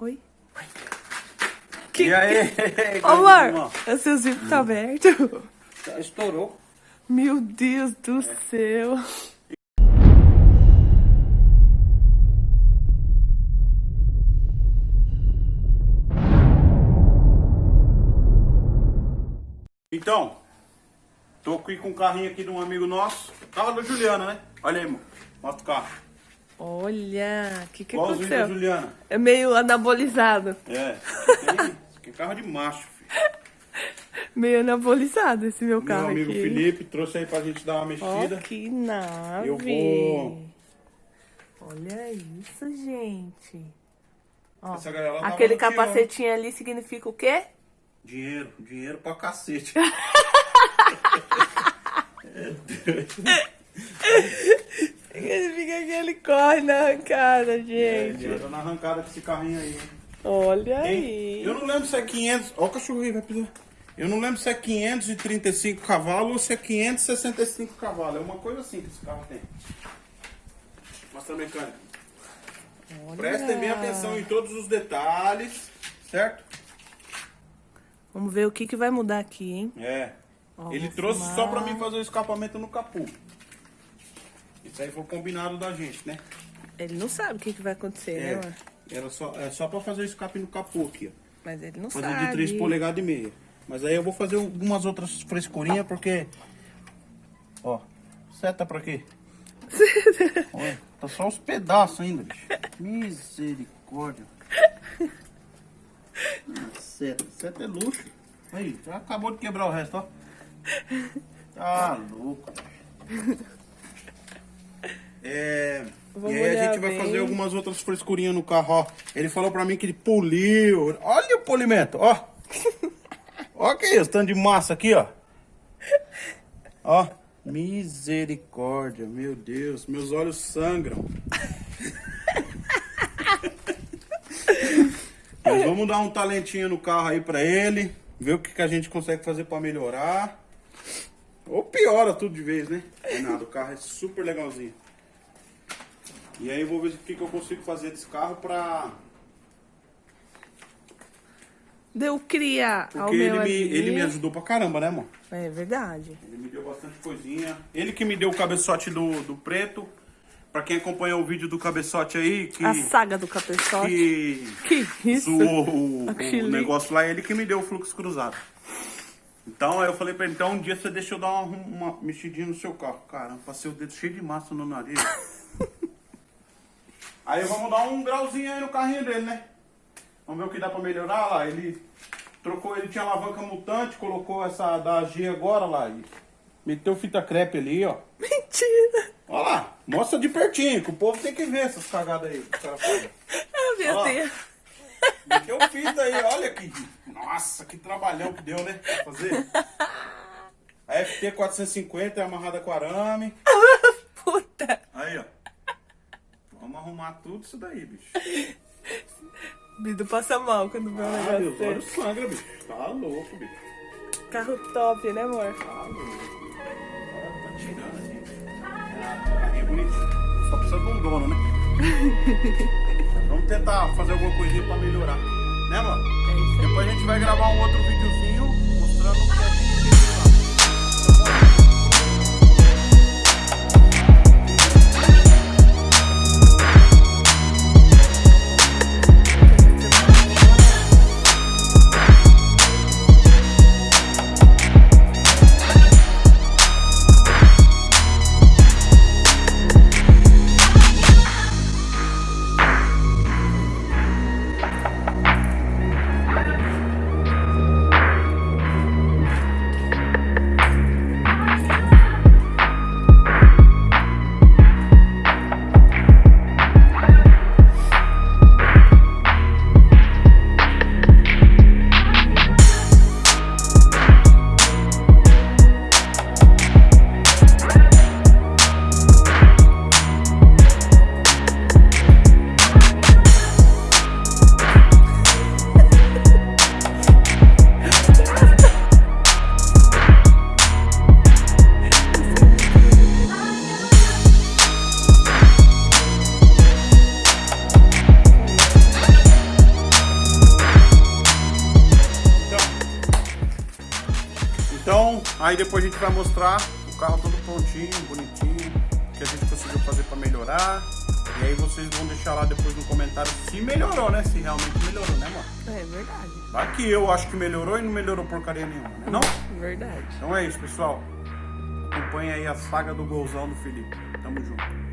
Oi? Que, e aí? Ô, amor, o seu zíper tá aberto? Estourou. Meu Deus do é. céu. Então, tô aqui com um carrinho aqui de um amigo nosso. Carro da Juliana, né? Olha aí, amor. Mostra o carro. Olha, o que que Igualzinho aconteceu? da Juliana. É meio anabolizado. É, tem, é carro de macho, filho. Meio anabolizado esse meu carro Meu amigo aqui. Felipe trouxe aí pra gente dar uma mexida. Oh, que nave. Eu vou... Olha isso, gente. Ó, Essa galera tava aquele capacetinho ali significa o quê? Dinheiro, dinheiro pra cacete. Significa que ele corre na arrancada, É, gente. dinheiro na arrancada com esse carrinho aí. Olha Tem- aí. Eu não lembro se é 500... Ó o cachorro aí, vai pisar. Eu não lembro se é 535 cavalos ou se é 565 cavalos. É uma coisa assim que esse carro tem. Mostra a mecânica. Olha. Prestem bem atenção em todos os detalhes, certo? Vamos ver o que, que vai mudar aqui, hein? É. Ó, Ele trouxe só pra mim fazer o escapamento no capu. Isso aí foi o combinado da gente, né? Ele não sabe o que, que vai acontecer, né, É. amor? Era só, é só pra fazer o escape no capô aqui, ó. Mas ele não Fazer sabe. de 3 polegadas e meia. Mas aí eu vou fazer algumas outras frescurinhas, porque... Ó, seta pra quê? Olha, tá só os pedaços ainda, bicho. Misericórdia. Seta, seta é luxo. Aí, já acabou de quebrar o resto, ó. Tá louco. É... Vamos e aí a gente vai bem. fazer algumas outras frescurinhas no carro, ó. Ele falou pra mim que ele poliu. Olha o polimento, ó. Ó que isso, tanto de massa aqui, ó. Ó. Misericórdia, meu Deus, meus olhos sangram. Mas vamos dar um talentinho no carro aí pra ele, ver o que, que a gente consegue fazer pra melhorar. Ou piora tudo de vez, né? Não é nada, o carro é super legalzinho. E aí eu vou ver o que, que eu consigo fazer desse carro pra... Deu cria ao Porque meu ele me, ele me ajudou pra caramba, né, amor? É verdade. Ele me deu bastante coisinha. Ele que me deu o cabeçote do, do preto. Pra quem acompanhou o vídeo do cabeçote aí, que, A saga do cabeçote. que Que isso? zoou o, o negócio lá, ele que me deu o fluxo cruzado. Então aí eu falei pra ele, então um dia você deixa eu dar uma, uma mexidinha no seu carro. Caramba, passei o dedo cheio de massa no nariz. Aí vamos dar um grauzinho aí no carrinho dele, né? Vamos ver o que dá pra melhorar lá. Ele trocou, ele tinha alavanca mutante, colocou essa da G agora lá. E meteu fita crepe ali, ó. Mentira. Olha lá, mostra de pertinho, que o povo tem que ver essas cagadas aí. Ah, meu Ó. Deus. Meteu fita aí, olha que. Nossa, que trabalhão que deu, né? Pra fazer. A FT 450 é amarrada com arame. Puta. Aí, ó. Vamos arrumar tudo isso daí, bicho. Bido passa mal quando vê um Ah, negócio desse. sangram, bicho. Tá louco, bicho. Carro top, né, amor? Tá louco. Tá tirando aqui. Ah, é bonito. Só precisa de um dono, né? Vamos tentar fazer alguma coisinha pra melhorar. Né, mano? É isso aí. Depois a gente vai gravar um outro videozinho mostrando o que a gente Aí depois a gente vai mostrar o carro todo prontinho, bonitinho, que a gente conseguiu fazer pra melhorar. E aí vocês vão deixar lá depois no comentário se melhorou, né? Se realmente melhorou, né, mano? É verdade. Vai que eu acho que melhorou e não melhorou porcaria nenhuma, né? Não? Verdade. Então é isso, pessoal. Acompanha aí a saga do golzão do Felipe. Tamo junto.